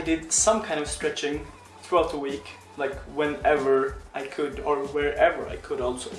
I did some kind of stretching throughout the week, like whenever I could or wherever I could also.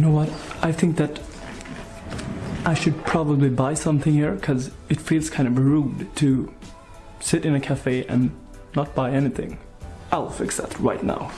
You know what? I think that I should probably buy something here because it feels kind of rude to sit in a cafe and not buy anything. I'll fix that right now.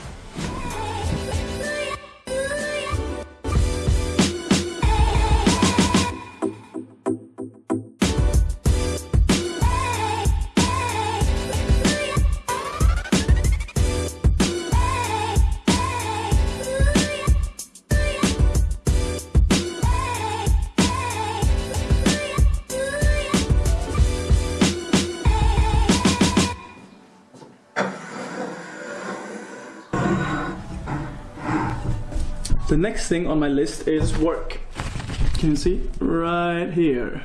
The next thing on my list is work. Can you see? Right here.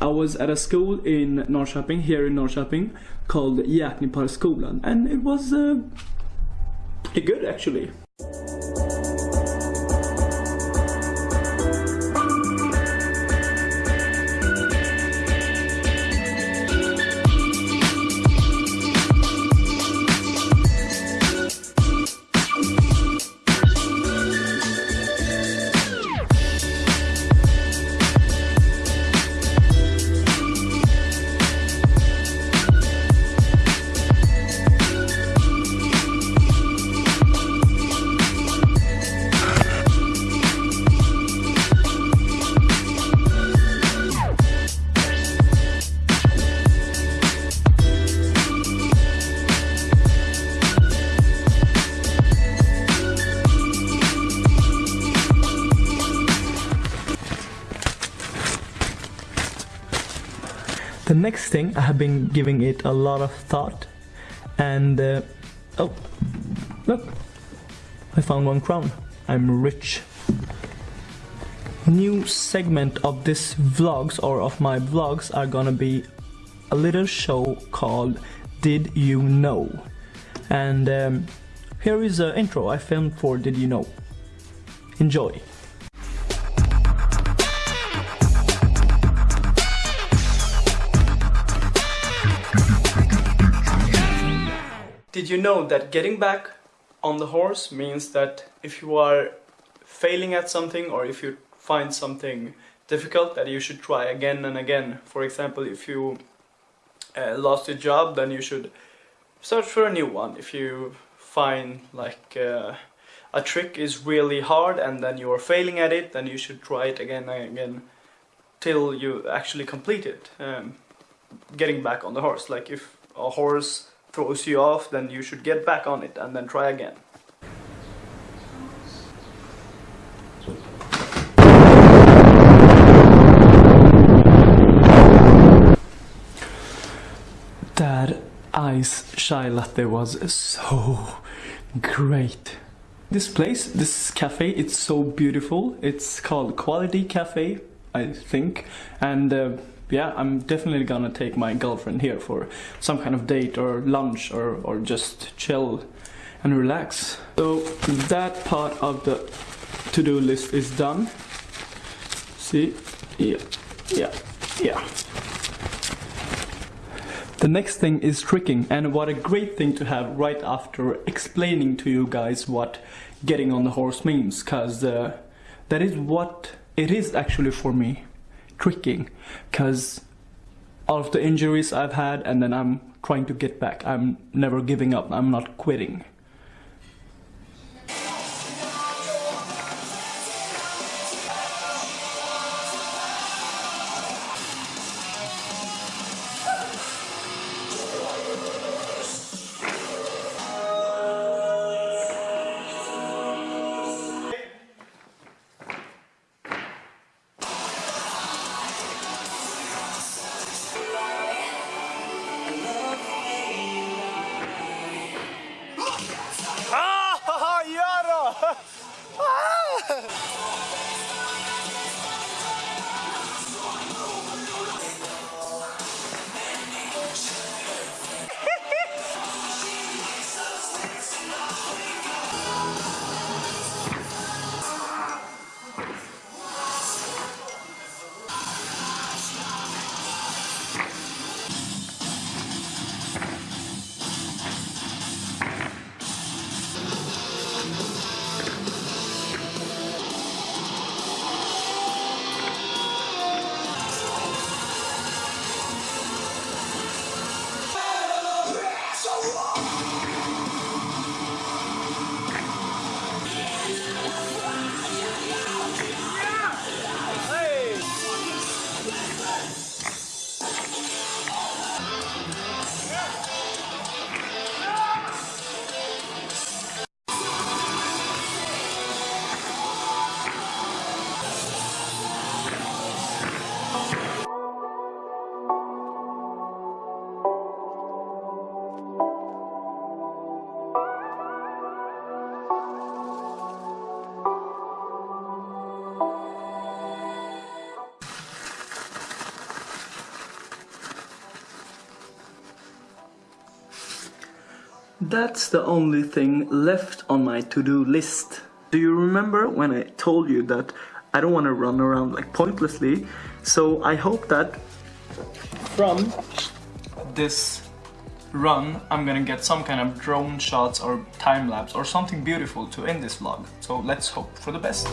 I was at a school in Norrköping, here in Norrköping, called Jäkniparskolan, and it was uh, pretty good actually. The next thing, I have been giving it a lot of thought, and uh, oh, look, I found one crown. I'm rich. New segment of this vlogs or of my vlogs are gonna be a little show called Did You Know? And um, here is an intro I filmed for Did You Know? Enjoy. Did you know that getting back on the horse means that if you are failing at something or if you find something difficult that you should try again and again. For example, if you uh, lost your job then you should search for a new one. If you find like uh, a trick is really hard and then you are failing at it then you should try it again and again till you actually complete it. Um, getting back on the horse. Like if a horse throws you off then you should get back on it and then try again. That ice chai latte was so great. This place, this cafe, it's so beautiful. It's called Quality Cafe, I think. And uh, yeah, I'm definitely gonna take my girlfriend here for some kind of date or lunch or, or just chill and relax. So that part of the to-do list is done. See? Yeah, yeah, yeah. The next thing is tricking and what a great thing to have right after explaining to you guys what getting on the horse means cause uh, that is what it is actually for me tricking because all of the injuries I've had and then I'm trying to get back. I'm never giving up. I'm not quitting that's the only thing left on my to-do list. Do you remember when I told you that I don't want to run around like pointlessly? So I hope that from this run I'm gonna get some kind of drone shots or time lapse or something beautiful to end this vlog. So let's hope for the best.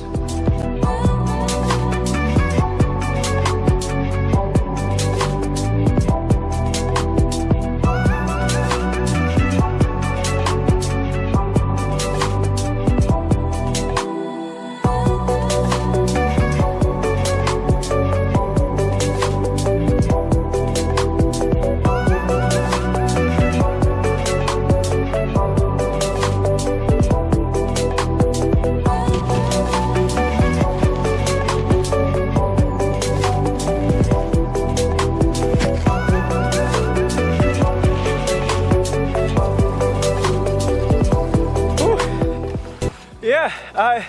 Yeah, I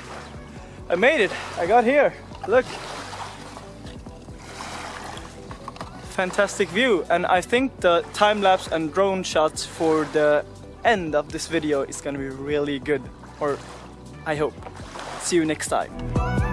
I made it. I got here. Look. Fantastic view and I think the time lapse and drone shots for the end of this video is gonna be really good or I hope. See you next time.